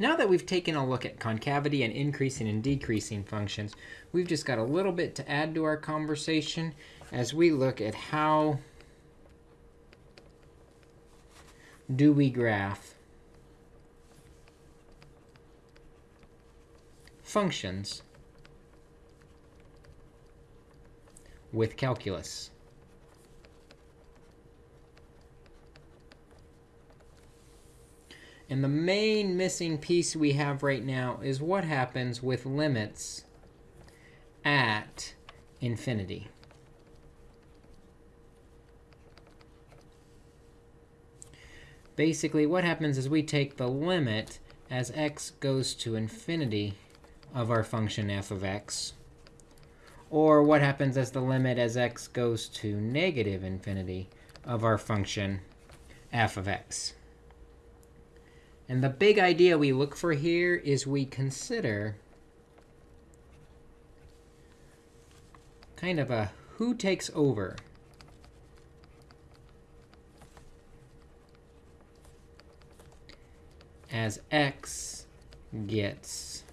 Now that we've taken a look at concavity and increasing and decreasing functions, we've just got a little bit to add to our conversation as we look at how do we graph functions with calculus. And the main missing piece we have right now is what happens with limits at infinity. Basically, what happens is we take the limit as x goes to infinity of our function f of x. Or what happens as the limit as x goes to negative infinity of our function f of x. And the big idea we look for here is we consider kind of a who takes over. as x gets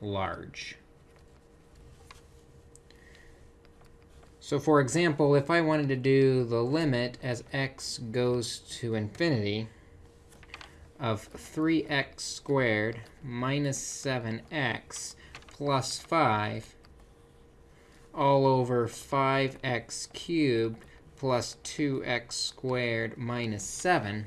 large. So for example, if I wanted to do the limit as x goes to infinity, of 3x squared minus 7x plus 5 all over 5x cubed plus 2x squared minus 7.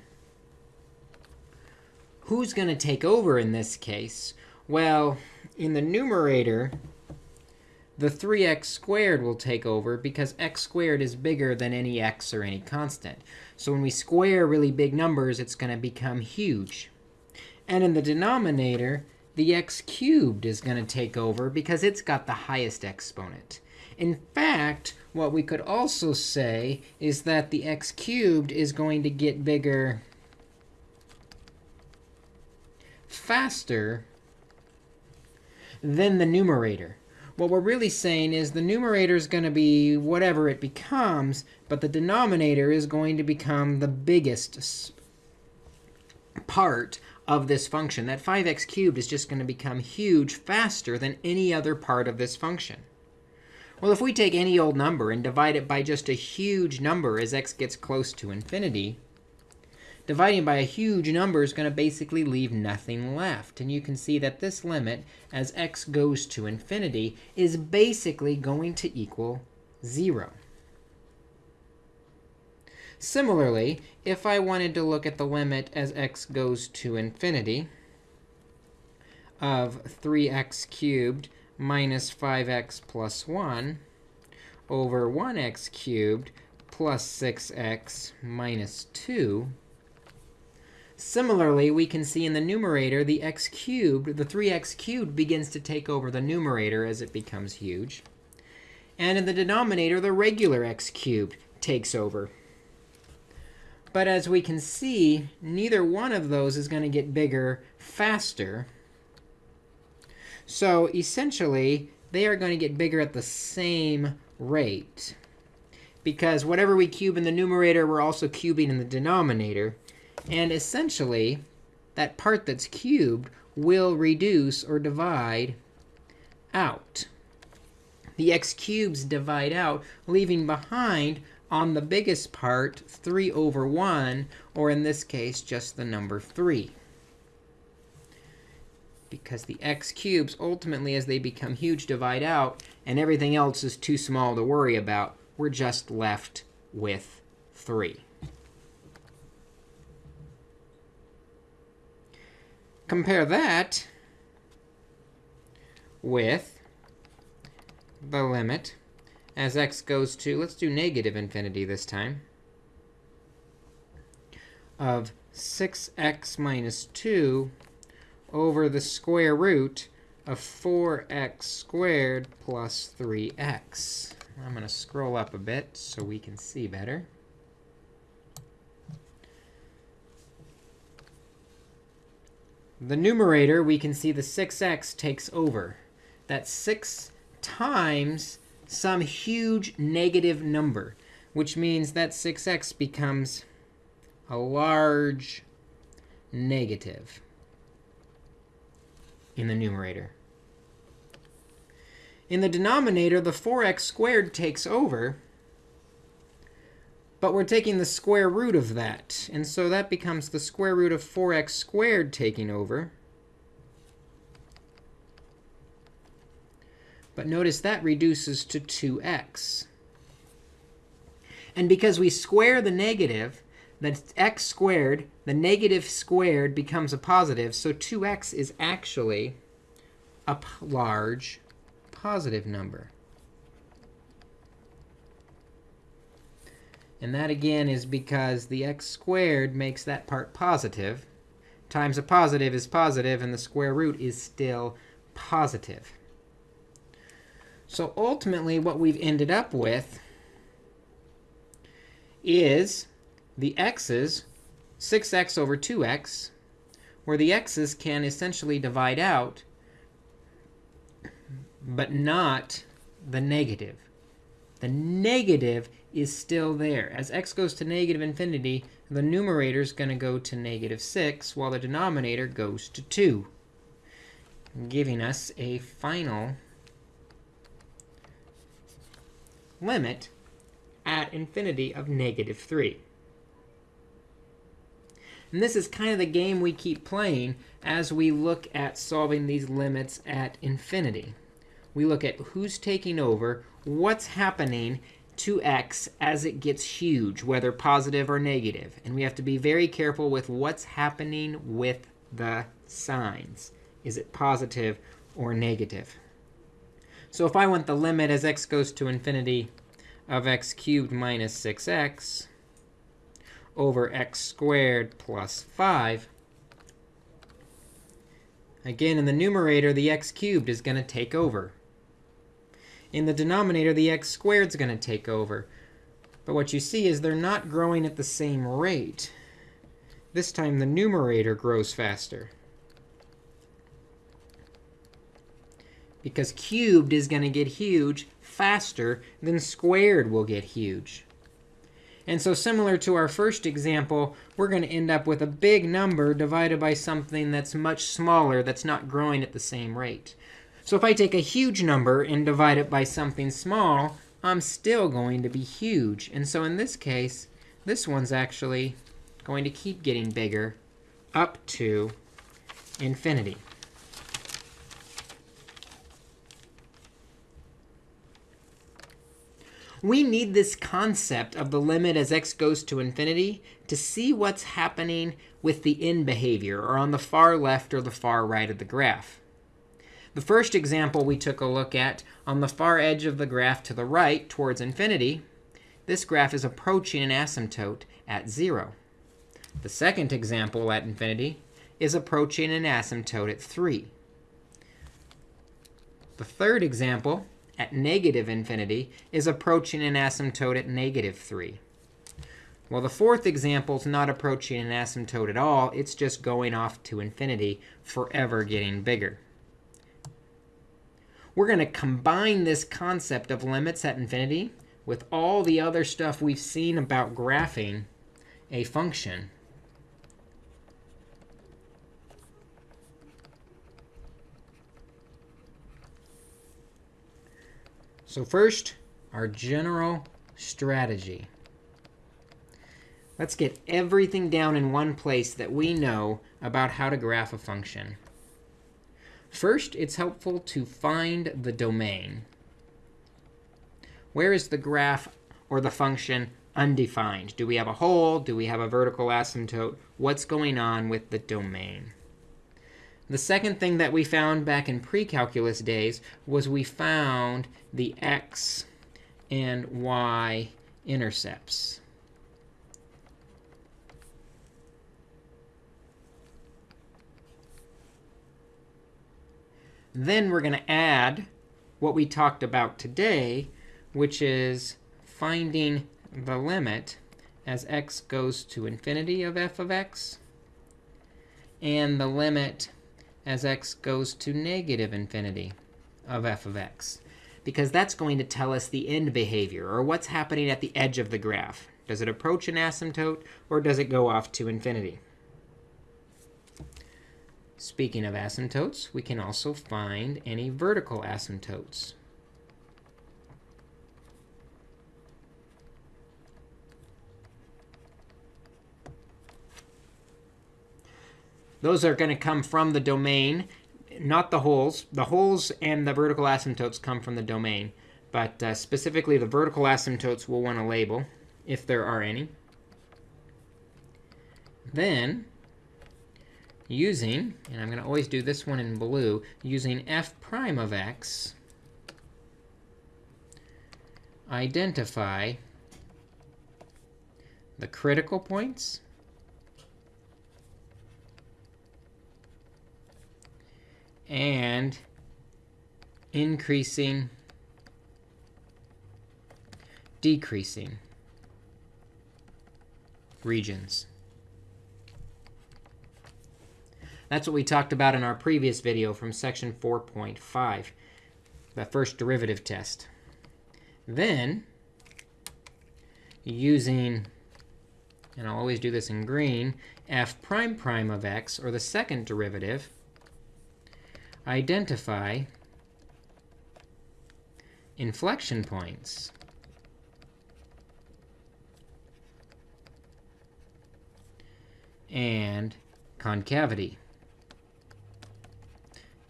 Who's going to take over in this case? Well, in the numerator, the 3x squared will take over because x squared is bigger than any x or any constant. So when we square really big numbers, it's going to become huge. And in the denominator, the x cubed is going to take over because it's got the highest exponent. In fact, what we could also say is that the x cubed is going to get bigger faster than the numerator. What we're really saying is the numerator is going to be whatever it becomes, but the denominator is going to become the biggest part of this function. That 5x cubed is just going to become huge faster than any other part of this function. Well, if we take any old number and divide it by just a huge number as x gets close to infinity, dividing by a huge number is going to basically leave nothing left. And you can see that this limit, as x goes to infinity, is basically going to equal 0. Similarly, if I wanted to look at the limit as x goes to infinity of 3x cubed minus 5x plus 1 over 1x cubed plus 6x minus 2, Similarly, we can see in the numerator the x cubed, the 3x cubed begins to take over the numerator as it becomes huge. And in the denominator, the regular x cubed takes over. But as we can see, neither one of those is going to get bigger faster. So essentially, they are going to get bigger at the same rate. Because whatever we cube in the numerator, we're also cubing in the denominator. And essentially, that part that's cubed will reduce or divide out. The x cubes divide out, leaving behind on the biggest part 3 over 1, or in this case, just the number 3. Because the x cubes, ultimately, as they become huge, divide out, and everything else is too small to worry about, we're just left with 3. Compare that with the limit as x goes to, let's do negative infinity this time, of 6x minus 2 over the square root of 4x squared plus 3x. I'm going to scroll up a bit so we can see better. The numerator, we can see the 6x takes over. That's 6 times some huge negative number, which means that 6x becomes a large negative. in the numerator. In the denominator, the 4x squared takes over, but we're taking the square root of that. And so that becomes the square root of 4x squared taking over. But notice that reduces to 2x. And because we square the negative, the x squared, the negative squared becomes a positive. So 2x is actually a large positive number. And that, again, is because the x squared makes that part positive. Times a positive is positive, and the square root is still positive. So ultimately, what we've ended up with is the x's, 6x over 2x, where the x's can essentially divide out, but not the negative. The negative is still there. As x goes to negative infinity, the numerator is going to go to negative 6, while the denominator goes to 2, giving us a final limit at infinity of negative 3. And this is kind of the game we keep playing as we look at solving these limits at infinity. We look at who's taking over, what's happening to x as it gets huge, whether positive or negative. And we have to be very careful with what's happening with the signs. Is it positive or negative? So if I want the limit as x goes to infinity of x cubed minus 6x over x squared plus 5. Again, in the numerator, the x cubed is going to take over. In the denominator, the x squared is going to take over. But what you see is they're not growing at the same rate. This time, the numerator grows faster. Because cubed is going to get huge faster than squared will get huge. And so similar to our first example, we're going to end up with a big number divided by something that's much smaller that's not growing at the same rate. So if I take a huge number and divide it by something small, I'm still going to be huge. And so in this case, this one's actually going to keep getting bigger up to infinity. We need this concept of the limit as x goes to infinity to see what's happening with the end behavior, or on the far left or the far right of the graph. The first example we took a look at on the far edge of the graph to the right towards infinity, this graph is approaching an asymptote at 0. The second example at infinity is approaching an asymptote at 3. The third example at negative infinity is approaching an asymptote at negative 3. Well, the fourth example is not approaching an asymptote at all. It's just going off to infinity, forever getting bigger. We're going to combine this concept of limits at infinity with all the other stuff we've seen about graphing a function. So first, our general strategy. Let's get everything down in one place that we know about how to graph a function. First, it's helpful to find the domain. Where is the graph or the function undefined? Do we have a hole? Do we have a vertical asymptote? What's going on with the domain? The second thing that we found back in pre-calculus days was we found the x and y intercepts. Then we're going to add what we talked about today, which is finding the limit as x goes to infinity of f of x, and the limit as x goes to negative infinity of f of x. Because that's going to tell us the end behavior, or what's happening at the edge of the graph. Does it approach an asymptote, or does it go off to infinity? Speaking of asymptotes, we can also find any vertical asymptotes. Those are going to come from the domain, not the holes. The holes and the vertical asymptotes come from the domain. But uh, specifically, the vertical asymptotes we'll want to label, if there are any. Then, using, and I'm going to always do this one in blue, using f prime of x, identify the critical points and increasing, decreasing regions. That's what we talked about in our previous video from section 4.5, the first derivative test. Then, using, and I'll always do this in green, f prime prime of x, or the second derivative, identify inflection points. and concavity.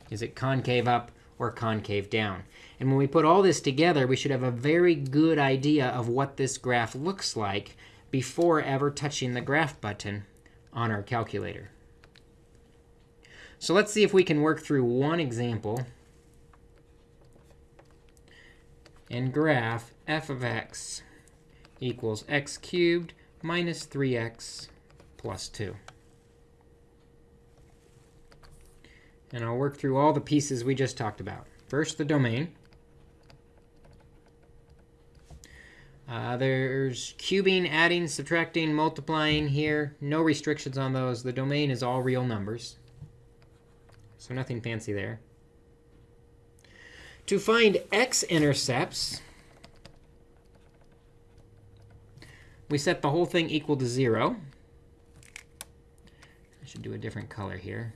Is it concave up or concave down? And when we put all this together, we should have a very good idea of what this graph looks like before ever touching the graph button on our calculator. So let's see if we can work through one example and graph f of x equals x cubed minus 3x plus 2. And I'll work through all the pieces we just talked about. First, the domain. Uh, there's cubing, adding, subtracting, multiplying here. No restrictions on those. The domain is all real numbers. So nothing fancy there. To find x-intercepts, we set the whole thing equal to 0. I should do a different color here.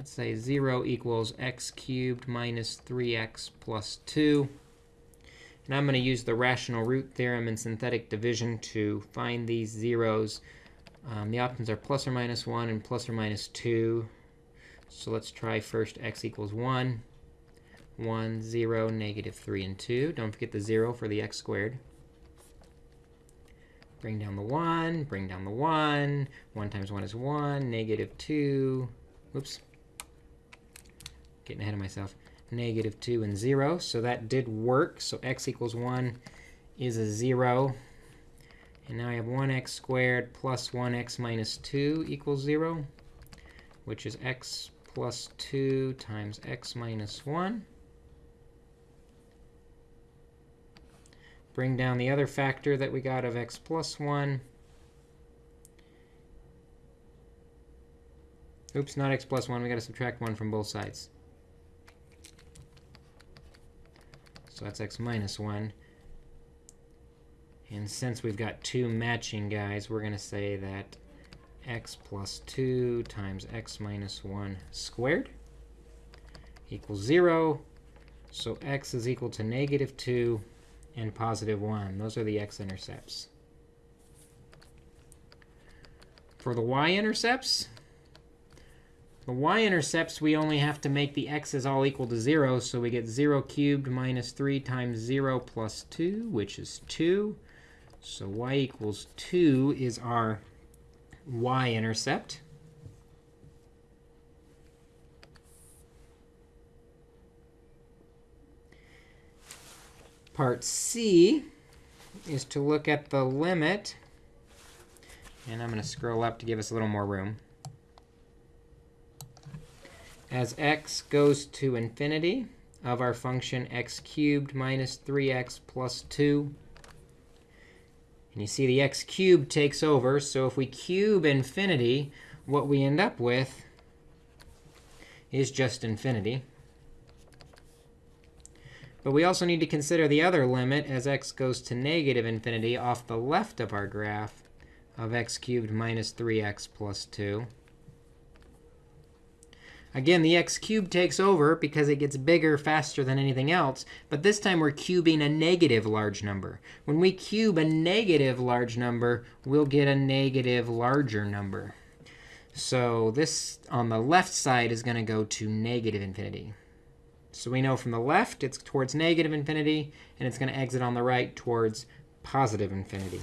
Let's say 0 equals x cubed minus 3x plus 2. And I'm going to use the rational root theorem and synthetic division to find these zeros. Um, the options are plus or minus 1 and plus or minus 2. So let's try first x equals 1, 1, 0, negative 3, and 2. Don't forget the 0 for the x squared. Bring down the 1, bring down the 1. 1 times 1 is 1, negative 2. Whoops. Getting ahead of myself. Negative 2 and 0. So that did work. So x equals 1 is a 0. And now I have 1x squared plus 1x minus 2 equals 0, which is x plus 2 times x minus 1. Bring down the other factor that we got of x plus 1. Oops, not x plus 1. we got to subtract 1 from both sides. So that's x minus 1. And since we've got two matching guys, we're going to say that x plus 2 times x minus 1 squared equals 0. So x is equal to negative 2 and positive 1. Those are the x-intercepts. For the y-intercepts, the y-intercepts, we only have to make the x's all equal to 0. So we get 0 cubed minus 3 times 0 plus 2, which is 2. So y equals 2 is our y-intercept. Part C is to look at the limit. And I'm going to scroll up to give us a little more room. As x goes to infinity of our function x cubed minus 3x plus 2 and you see the x cubed takes over. So if we cube infinity, what we end up with is just infinity. But we also need to consider the other limit as x goes to negative infinity off the left of our graph of x cubed minus 3x plus 2. Again, the x cubed takes over because it gets bigger faster than anything else. But this time, we're cubing a negative large number. When we cube a negative large number, we'll get a negative larger number. So this on the left side is going to go to negative infinity. So we know from the left, it's towards negative infinity. And it's going to exit on the right towards positive infinity.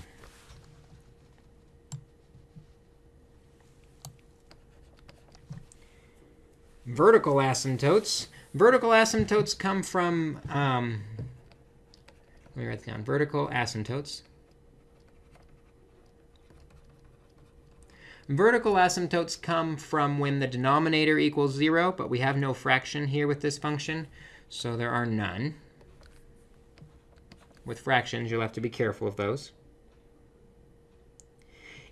Vertical asymptotes. Vertical asymptotes come from, um, let me write down, vertical asymptotes. Vertical asymptotes come from when the denominator equals 0, but we have no fraction here with this function, so there are none. With fractions, you'll have to be careful of those.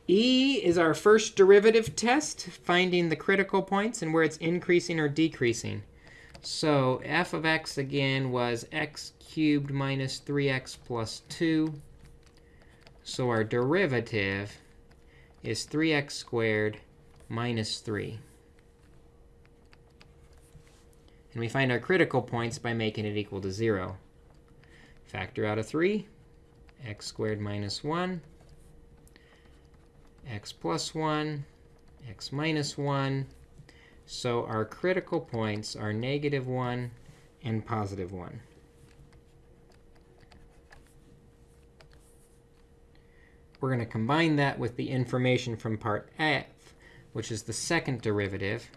E is our first derivative test, finding the critical points and where it's increasing or decreasing. So f of x, again, was x cubed minus 3x plus 2. So our derivative is 3x squared minus 3. And we find our critical points by making it equal to 0. Factor out a 3, x squared minus 1 x plus 1, x minus 1. So our critical points are negative 1 and positive 1. We're going to combine that with the information from part f, which is the second derivative.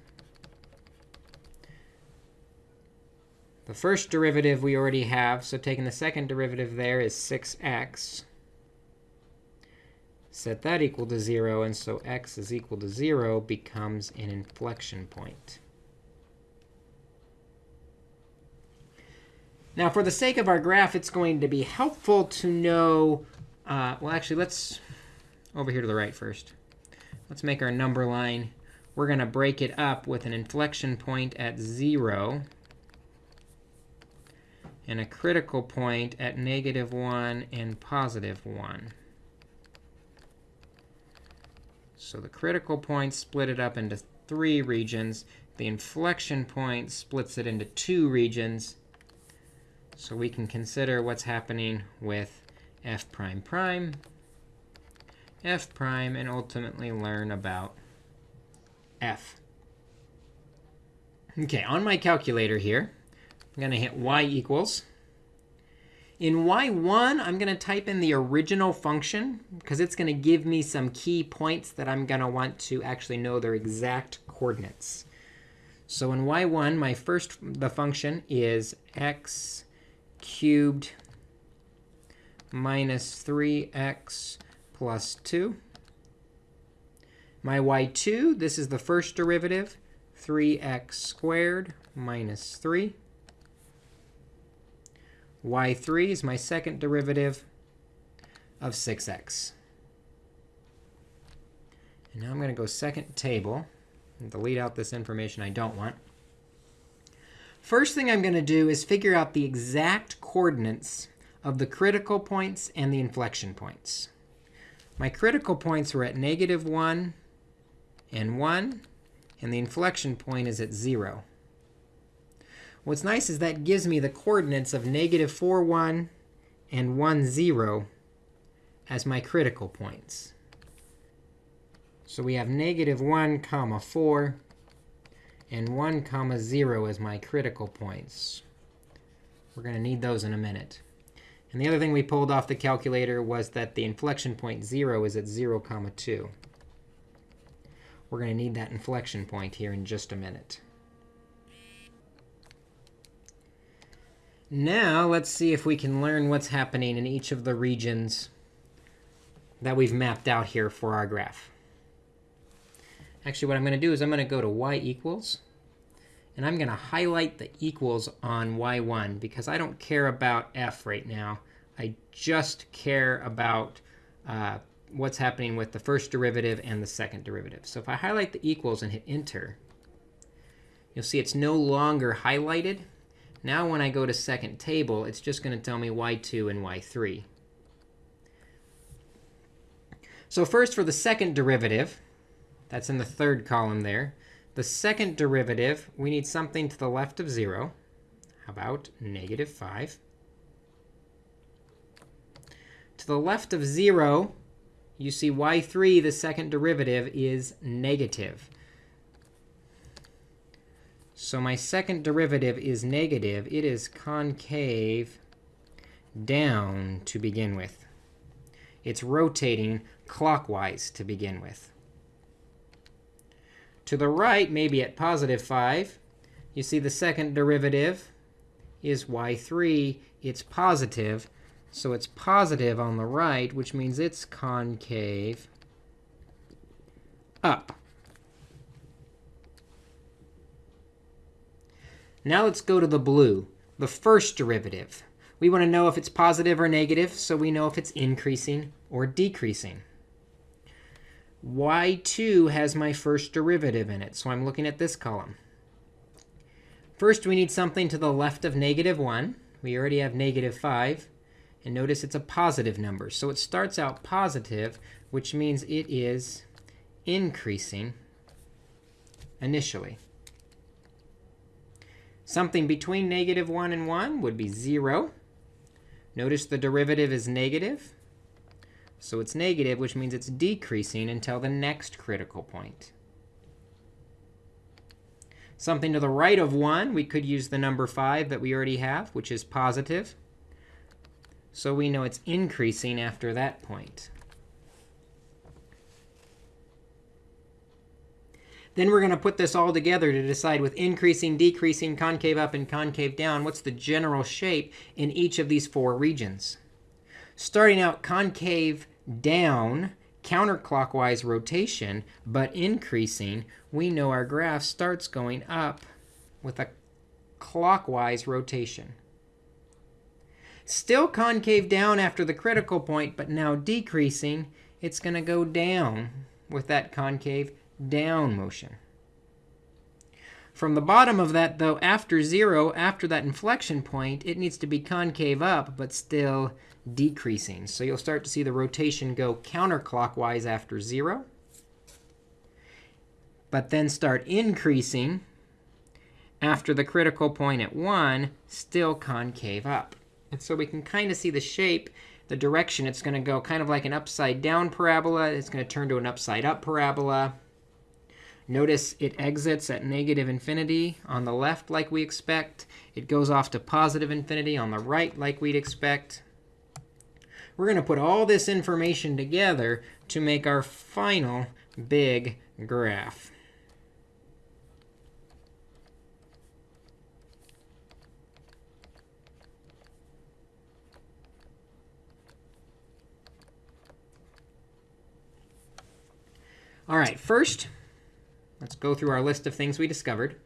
The first derivative we already have, so taking the second derivative there is 6x set that equal to 0. And so x is equal to 0 becomes an inflection point. Now, for the sake of our graph, it's going to be helpful to know, uh, well, actually, let's over here to the right first. Let's make our number line. We're going to break it up with an inflection point at 0 and a critical point at negative 1 and positive 1. So the critical point split it up into three regions. The inflection point splits it into two regions. So we can consider what's happening with f prime prime, f prime, and ultimately learn about f. OK, on my calculator here, I'm going to hit y equals in y1, I'm going to type in the original function, because it's going to give me some key points that I'm going to want to actually know their exact coordinates. So in y1, my first the function is x cubed minus 3x plus 2. My y2, this is the first derivative, 3x squared minus 3 y3 is my second derivative of 6x. And now I'm going to go second table and delete out this information I don't want. First thing I'm going to do is figure out the exact coordinates of the critical points and the inflection points. My critical points were at negative 1 and 1, and the inflection point is at 0. What's nice is that gives me the coordinates of negative 4, 1 and 1, 0 as my critical points. So we have negative 1 comma 4 and 1 comma 0 as my critical points. We're going to need those in a minute. And the other thing we pulled off the calculator was that the inflection point 0 is at 0 comma 2. We're going to need that inflection point here in just a minute. Now let's see if we can learn what's happening in each of the regions that we've mapped out here for our graph. Actually, what I'm going to do is I'm going to go to y equals. And I'm going to highlight the equals on y1 because I don't care about f right now. I just care about uh, what's happening with the first derivative and the second derivative. So if I highlight the equals and hit enter, you'll see it's no longer highlighted. Now when I go to second table, it's just going to tell me y2 and y3. So first for the second derivative, that's in the third column there, The second derivative, we need something to the left of 0. How about negative 5? To the left of 0, you see y3, the second derivative, is negative. So my second derivative is negative. It is concave down to begin with. It's rotating clockwise to begin with. To the right, maybe at positive 5, you see the second derivative is y3. It's positive. So it's positive on the right, which means it's concave up. Now let's go to the blue, the first derivative. We want to know if it's positive or negative, so we know if it's increasing or decreasing y2 has my first derivative in it. So I'm looking at this column. First, we need something to the left of negative 1. We already have negative 5. And notice it's a positive number. So it starts out positive, which means it is increasing initially. Something between negative 1 and 1 would be 0. Notice the derivative is negative. So it's negative, which means it's decreasing until the next critical point. Something to the right of 1, we could use the number 5 that we already have, which is positive. So we know it's increasing after that point. Then we're going to put this all together to decide with increasing, decreasing, concave up, and concave down, what's the general shape in each of these four regions starting out concave down, counterclockwise rotation, but increasing, we know our graph starts going up with a clockwise rotation. Still concave down after the critical point, but now decreasing, it's going to go down with that concave down motion. From the bottom of that, though, after 0, after that inflection point, it needs to be concave up, but still decreasing. So you'll start to see the rotation go counterclockwise after 0, but then start increasing after the critical point at 1, still concave up. And so we can kind of see the shape, the direction. It's going to go kind of like an upside down parabola. It's going to turn to an upside up parabola. Notice it exits at negative infinity on the left like we expect. It goes off to positive infinity on the right like we'd expect. We're going to put all this information together to make our final big graph. All right, first, let's go through our list of things we discovered.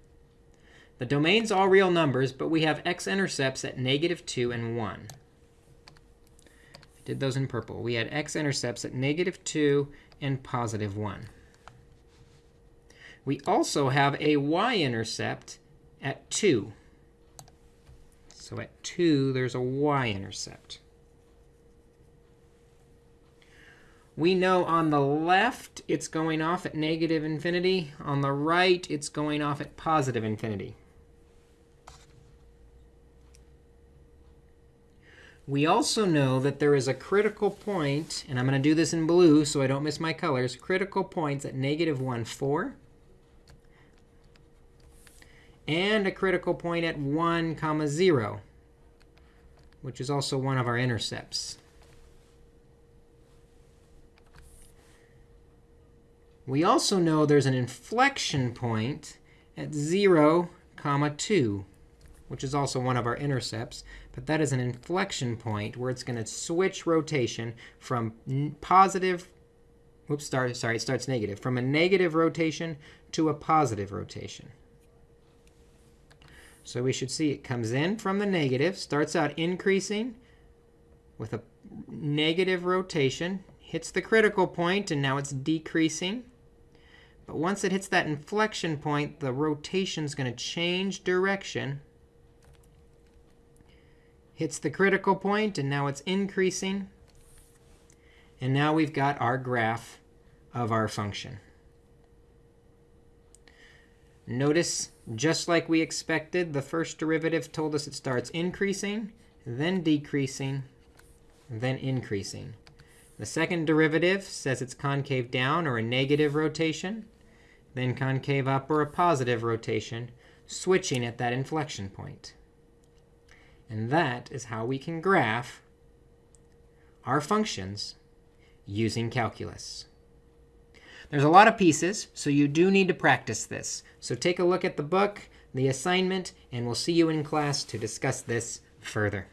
The domain's all real numbers, but we have x-intercepts at negative 2 and 1 I did those in purple. We had x-intercepts at negative 2 and positive 1. We also have a y-intercept at 2. So at 2, there's a y-intercept. We know on the left, it's going off at negative infinity. On the right, it's going off at positive infinity. We also know that there is a critical point, and I'm going to do this in blue so I don't miss my colors, critical points at negative 1, 4, and a critical point at 1, comma 0, which is also one of our intercepts. We also know there's an inflection point at 0, comma 2 which is also one of our intercepts. But that is an inflection point where it's going to switch rotation from positive oops, start, sorry, it starts negative, from a negative rotation to a positive rotation. So we should see it comes in from the negative, starts out increasing with a negative rotation, hits the critical point, and now it's decreasing. But once it hits that inflection point, the rotation is going to change direction hits the critical point, and now it's increasing. And now we've got our graph of our function. Notice, just like we expected, the first derivative told us it starts increasing, then decreasing, then increasing. The second derivative says it's concave down or a negative rotation, then concave up or a positive rotation, switching at that inflection point. And that is how we can graph our functions using calculus. There's a lot of pieces, so you do need to practice this. So take a look at the book, the assignment, and we'll see you in class to discuss this further.